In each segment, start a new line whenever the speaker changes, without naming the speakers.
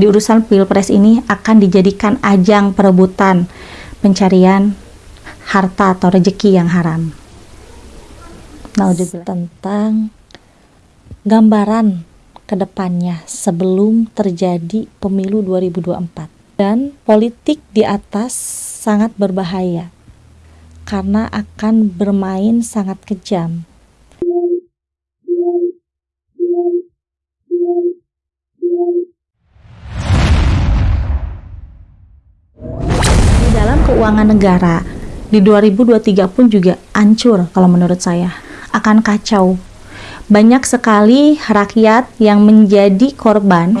di urusan pilpres ini akan dijadikan ajang perebutan pencarian harta atau rejeki yang haram.
Naudzubillah. Tentang gambaran ke depannya sebelum terjadi pemilu 2024 dan politik di atas sangat berbahaya karena akan bermain sangat kejam
keuangan negara. Di 2023 pun juga hancur kalau menurut saya. Akan kacau. Banyak sekali rakyat yang menjadi korban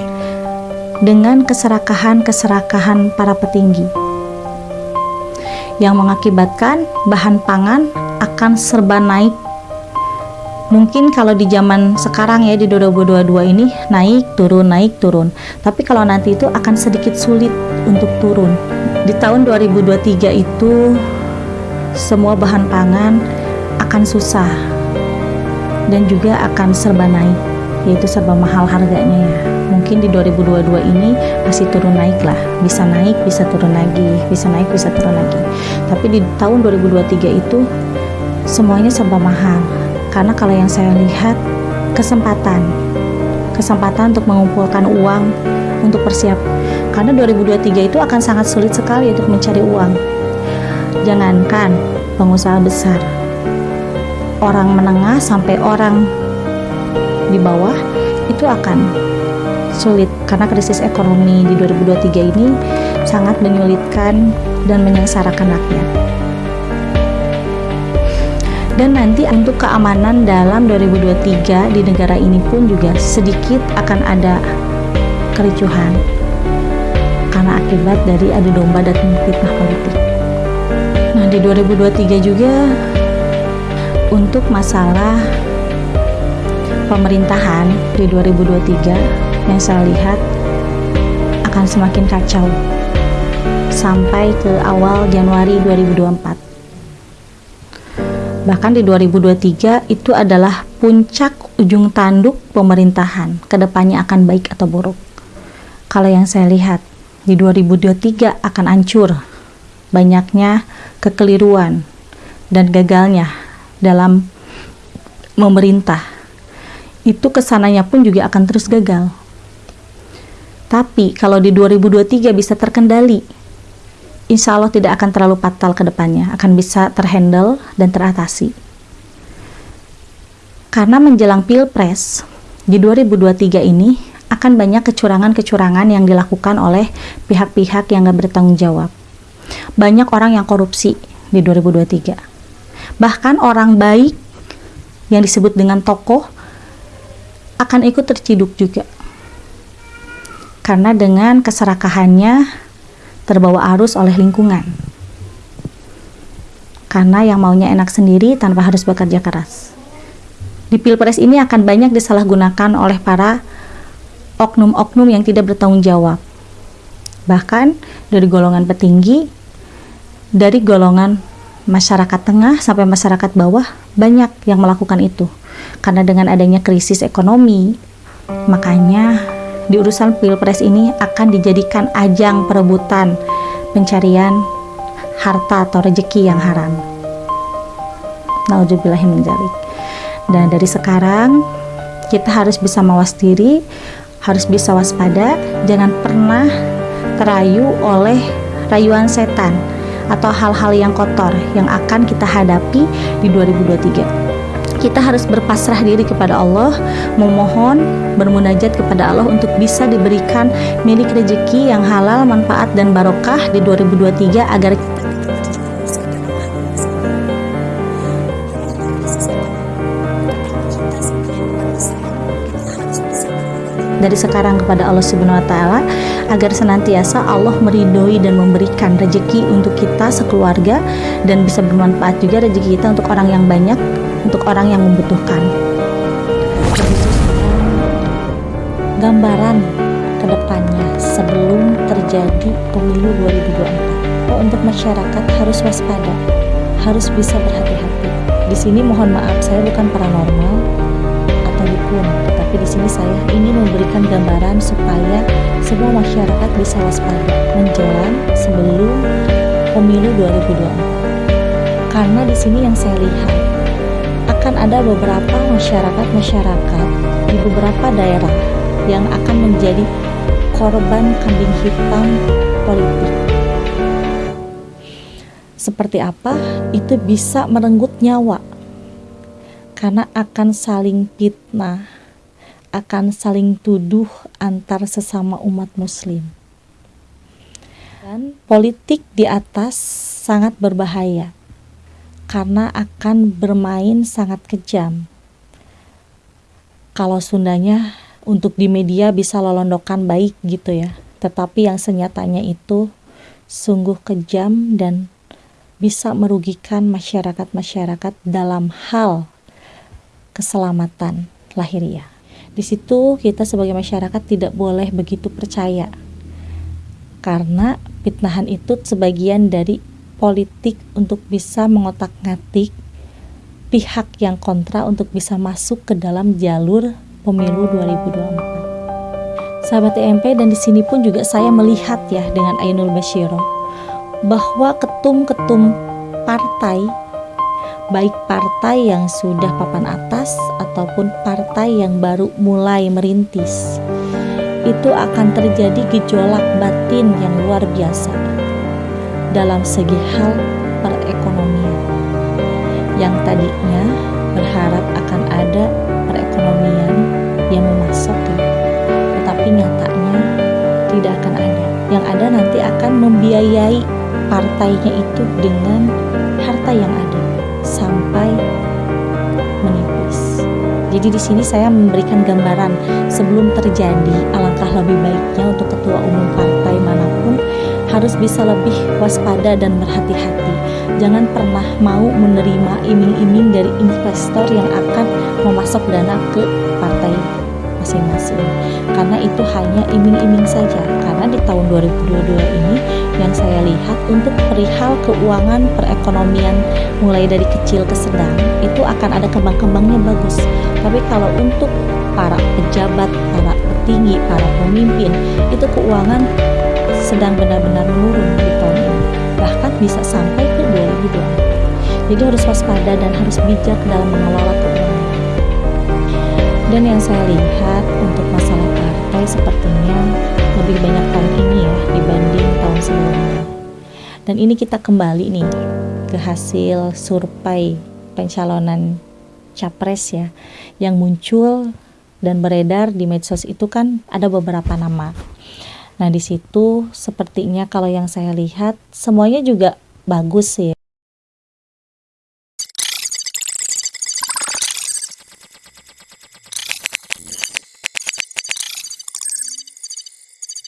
dengan keserakahan-keserakahan para petinggi. Yang mengakibatkan bahan pangan akan serba naik mungkin kalau di zaman sekarang ya di 2022 ini naik turun naik turun. Tapi kalau nanti itu akan sedikit sulit untuk turun. Di tahun 2023 itu semua bahan pangan akan susah. Dan juga akan serba naik yaitu serba mahal harganya ya. Mungkin di 2022 ini masih turun naik lah. Bisa naik bisa turun lagi. Bisa naik bisa turun lagi. Tapi di tahun 2023 itu semuanya serba mahal karena kalau yang saya lihat kesempatan. Kesempatan untuk mengumpulkan uang untuk persiap. Karena 2023 itu akan sangat sulit sekali untuk mencari uang. Jangankan pengusaha besar. Orang menengah sampai orang di bawah itu akan sulit. Karena krisis ekonomi di 2023 ini sangat menyulitkan dan menyengsarakan rakyat dan nanti untuk keamanan dalam 2023 di negara ini pun juga sedikit akan ada kericuhan karena akibat dari adu domba dan fitnah politik. Nah, di 2023 juga untuk masalah pemerintahan di 2023 yang saya lihat akan semakin kacau sampai ke awal Januari 2024. Bahkan di 2023 itu adalah puncak ujung tanduk pemerintahan, ke depannya akan baik atau buruk. Kalau yang saya lihat di 2023 akan hancur. Banyaknya kekeliruan dan gagalnya dalam memerintah. Itu ke sananya pun juga akan terus gagal. Tapi kalau di 2023 bisa terkendali insya Allah tidak akan terlalu fatal ke depannya akan bisa terhandle dan teratasi karena menjelang pilpres di 2023 ini akan banyak kecurangan-kecurangan yang dilakukan oleh pihak-pihak yang gak bertanggung jawab. Banyak orang yang korupsi di 2023. Bahkan orang baik yang disebut dengan tokoh akan ikut terciduk juga. Karena dengan keserakahannya terbawa arus oleh lingkungan. Karena yang maunya enak sendiri tanpa harus bekerja keras. Di pilpres ini akan banyak disalahgunakan oleh para oknum-oknum yang tidak bertanggung jawab. Bahkan dari golongan petinggi, dari golongan masyarakat tengah sampai masyarakat bawah banyak yang melakukan itu. Karena dengan adanya krisis ekonomi, makanya di urusan pilpres ini akan dijadikan ajang perebutan pencarian harta atau rejeki yang haram. Nauzubillahiminzalik. Dan dari sekarang kita harus bisa mawas diri harus bisa waspada, jangan pernah terayu oleh rayuan setan atau hal-hal yang kotor yang akan kita hadapi di 2023 kita harus berpasrah diri kepada Allah, memohon, bermunajat kepada Allah untuk bisa diberikan milik rezeki yang halal, manfaat dan barokah di 2023 agar dari sekarang kepada Allah Subhanahu wa taala agar senantiasa Allah meridhoi dan memberikan rezeki untuk kita sekeluarga dan bisa bermanfaat juga rezeki kita untuk orang yang banyak, untuk orang yang membutuhkan.
Gambaran ke depannya sebelum terjadi pemilu 2024. Oh, untuk masyarakat harus waspada, harus bisa berhati-hati. Di sini mohon maaf saya bukan paranormal atau mana
pun. Tetapi di sini saya ingin memberikan gambaran supaya semua masyarakat bisa waspada menjelang sebelum pemilu 2024. Karena di sini yang saya lihat akan ada beberapa masyarakat-masyarakat di beberapa daerah yang akan menjadi korban kambing hitam politik. Seperti apa? Itu bisa merenggut nyawa karena akan saling fitnah, akan saling tuduh antar sesama umat muslim. Dan politik di atas sangat berbahaya karena akan bermain sangat kejam. Kalau Sundanya untuk di media bisa lolondokan baik gitu ya, tetapi yang senyatanya itu sungguh kejam dan bisa merugikan masyarakat-masyarakat dalam hal keselamatan lahiriah. Di situ kita sebagai masyarakat tidak boleh begitu percaya karena fitnahan itu sebagian dari politik untuk bisa mengotak-ngatik pihak yang kontra untuk bisa masuk ke dalam jalur pemilu 2024. Sahabat EMP dan di sini pun juga saya melihat ya dengan Ainul Bashiro bahwa ketum-ketum partai baik partai yang sudah papan atas ataupun partai yang baru mulai merintis. Itu akan terjadi gejolak batin yang luar biasa dalam segi hal perekonomian. Yang tadinya berharap akan ada perekonomian yang memasok tetapi nyatanya tidak akan ada. Yang ada nanti akan membiayai partainya itu dengan harta yang ada sampai menipis. Jadi di sini saya memberikan gambaran sebelum terjadi alangkah lebih baiknya untuk ketua umum partai harus bisa lebih waspada dan berhati-hati. Jangan pernah mau menerima iming-iming dari investor yang akan memasok dana ke partai masing-masing. Karena itu hanya iming-iming saja. Karena di tahun 2022 ini yang saya lihat untuk perihal keuangan perekonomian mulai dari kecil ke sedang itu akan ada kembang-kembangnya bagus tapi kalau untuk para pejabat, para petinggi, para pemimpin itu keuangan sedang benar-benar menurun di tahun ini bahkan bisa sampai ke 2024 jadi harus waspada dan harus bijak dalam mengelola keuangan dan yang saya lihat untuk masalah partai sepertinya lebih banyak tahun ini ya dibanding tahun sebelumnya. Dan ini kita kembali nih ke hasil survei pencalonan capres ya yang muncul dan beredar di medsos itu kan ada beberapa nama. Nah, di situ sepertinya kalau yang saya lihat semuanya juga bagus sih.